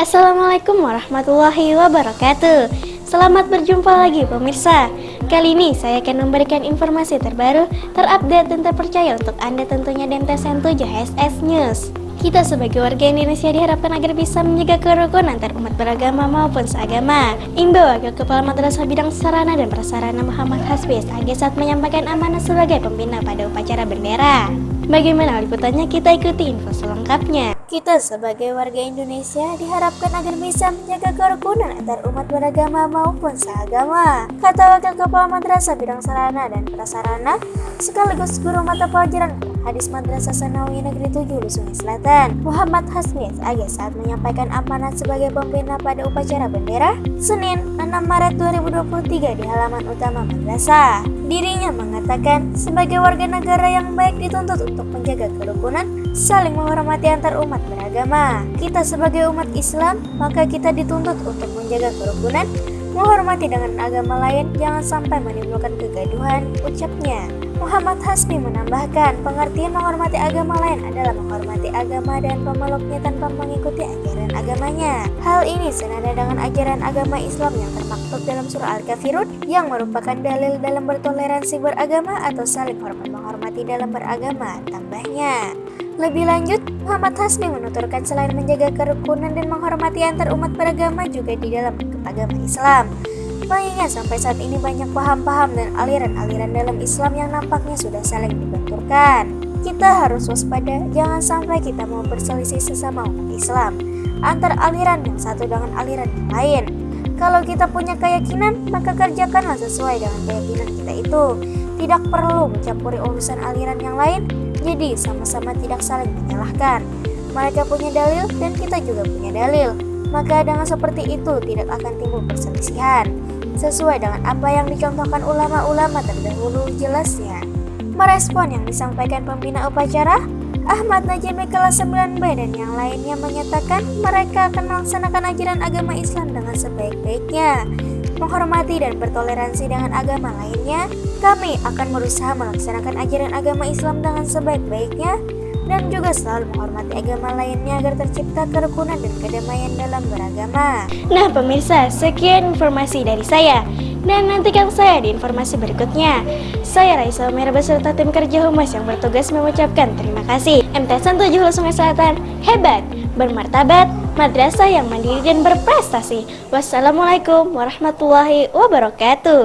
Assalamualaikum warahmatullahi wabarakatuh Selamat berjumpa lagi pemirsa Kali ini saya akan memberikan informasi terbaru, terupdate dan terpercaya untuk Anda tentunya di MTSN 7 HSS News kita sebagai warga Indonesia diharapkan agar bisa menjaga kerukunan antar umat beragama maupun seagama. Imbau Wakil Kepala Madrasah Bidang Sarana dan Prasarana Muhammad Hasbis AG saat menyampaikan amanah sebagai pembina pada upacara bendera. Bagaimana liputannya kita ikuti info selengkapnya. Kita sebagai warga Indonesia diharapkan agar bisa menjaga kerukunan antar umat beragama maupun seagama. Kata Wakil Kepala Madrasah Bidang Sarana dan Prasarana sekaligus guru mata pelajaran Hadis Madrasah Sanawi Negeri 7 Sungai Selatan, Muhammad Hasmis AG saat menyampaikan amanat sebagai pembina pada upacara bendera Senin 6 Maret 2023 di halaman utama madrasah. Dirinya mengatakan sebagai warga negara yang baik dituntut untuk menjaga kerukunan, saling menghormati antar umat beragama. Kita sebagai umat Islam, maka kita dituntut untuk menjaga kerukunan, menghormati dengan agama lain, jangan sampai menimbulkan kegaduhan, ucapnya. Muhammad Hasbi menambahkan, pengertian menghormati agama lain adalah menghormati agama dan pemeluknya tanpa mengikuti ajaran agamanya. Hal ini senada dengan ajaran agama Islam yang termaktub dalam surah Al-Kafirun yang merupakan dalil dalam bertoleransi beragama atau saling hormat menghormati dalam beragama, tambahnya. Lebih lanjut, Muhammad Hasbi menuturkan selain menjaga kerukunan dan menghormati antar umat beragama juga di dalam agama Islam. Mengingat sampai saat ini banyak paham-paham dan aliran-aliran dalam Islam yang nampaknya sudah saling dibenturkan. Kita harus waspada, jangan sampai kita mau berselisih sesama umat Islam antara aliran yang satu dengan aliran yang lain. Kalau kita punya keyakinan, maka kerjakanlah sesuai dengan keyakinan kita itu. Tidak perlu mencampuri urusan aliran yang lain, jadi sama-sama tidak saling menyalahkan. Mereka punya dalil dan kita juga punya dalil. Maka dengan seperti itu tidak akan timbul perselisihan sesuai dengan apa yang dicontohkan ulama-ulama terdahulu jelasnya. Merespon yang disampaikan pembina upacara, Ahmad Najimi kelas 9B dan yang lainnya menyatakan mereka akan melaksanakan ajaran agama Islam dengan sebaik-baiknya. Menghormati dan bertoleransi dengan agama lainnya, kami akan berusaha melaksanakan ajaran agama Islam dengan sebaik-baiknya dan juga selalu menghormati agama lainnya agar tercipta kerukunan dan kedamaian dalam beragama. Nah pemirsa, sekian informasi dari saya. Dan nantikan saya di informasi berikutnya. Saya Raisa Umar beserta tim kerja humas yang bertugas mengucapkan terima kasih. MTSN 7 Sungai Selatan, hebat, bermartabat, madrasah yang mandiri dan berprestasi. Wassalamualaikum warahmatullahi wabarakatuh.